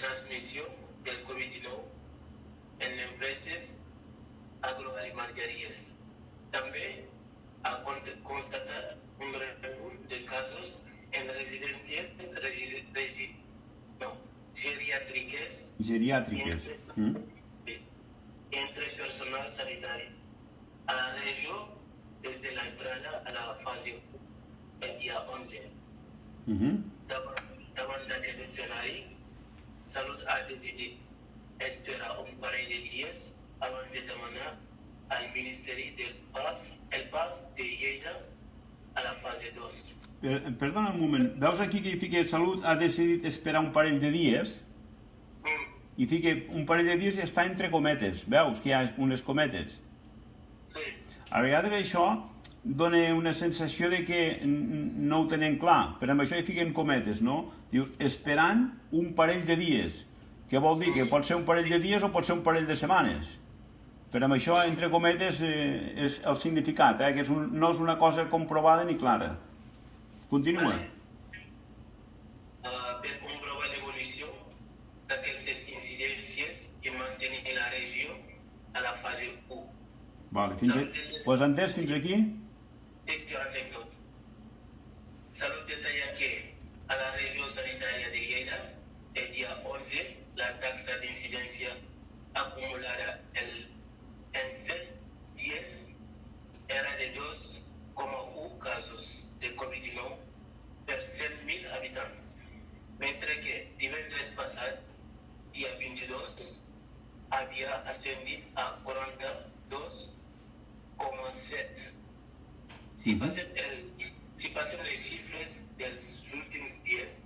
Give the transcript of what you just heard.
transmissió del Covid-19 en empreses agroalimentàries. També ha con- constatat un repunt de casos en residències regi, regi, no, geriàtriques Geriàtriques. Mm? entre personal sanitari a la regió desde la entrada a la fase 1, el día 11. Mhm. Davant, davant d'aquest escenari, Salut ha decidit esperar un parell de dies abans de demanar al Ministeri del PAS el pas de Lleida a la fase 2. Per, perdona un moment, veus aquí que hi fica Salut ha decidit esperar un parell de dies? Mm, i fica un parell de dies i està entre cometes, veus que hi ha unes cometes? sí, A vegades això dona una sensació de que no ho tenen clar, però amb això hi fiquen cometes, no? Dius, esperant un parell de dies, que vol dir que pot ser un parell de dies o pot ser un parell de setmanes. Però amb això, entre cometes, eh, és el significat, eh? que és un, no és una cosa comprovada ni clara. Continua. Vale. Uh, per comprovar l'evolució d'aquestes incidències i mantenir la regió a la fase 1. Vale, fins a... Pues entès fins aquí? Este anecdot. Salud detalla que a la región sanitaria de Lleida, el día 11, la tasa de incidencia acumulada el, en 10 era de 2,1 casos de COVID-19 per 100.000 habitants, mentre que divendres passat, dia 22, havia ascendit a 42,7. Si vas, a, si vas a las de los últimos días,